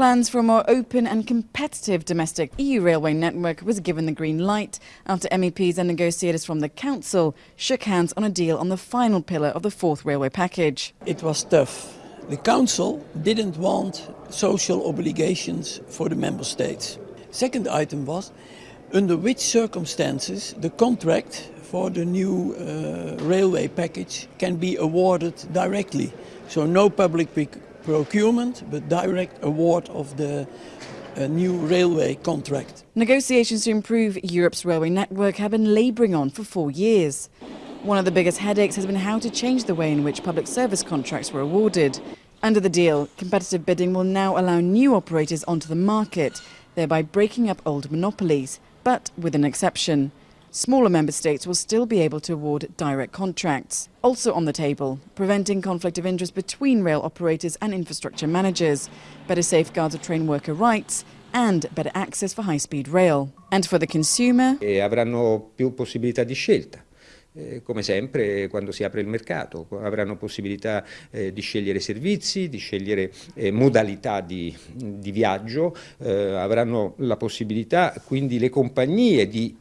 Plans for a more open and competitive domestic EU railway network was given the green light after MEPs and negotiators from the Council shook hands on a deal on the final pillar of the fourth railway package. It was tough. The Council didn't want social obligations for the Member States. Second item was under which circumstances the contract for the new uh, railway package can be awarded directly. So no public procurement, but direct award of the uh, new railway contract. Negotiations to improve Europe's railway network have been labouring on for four years. One of the biggest headaches has been how to change the way in which public service contracts were awarded. Under the deal, competitive bidding will now allow new operators onto the market, thereby breaking up old monopolies, but with an exception. Smaller member states will still be able to award direct contracts. Also on the table, preventing conflict of interest between rail operators and infrastructure managers, better safeguards of train worker rights and better access for high-speed rail. And for the consumer... E avranno più possibilità di scelta. Eh, come sempre quando si apre il mercato, avranno possibilità eh, di scegliere servizi, di scegliere eh, modalità di, di viaggio, eh, avranno la possibilità quindi le compagnie di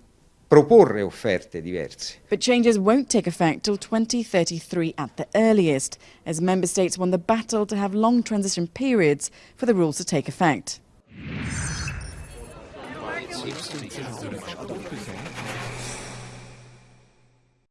proporre offerte diverse. But changes won't take effect till 2033 at the earliest, as member states won the battle to have long transition periods for the rules to take effect.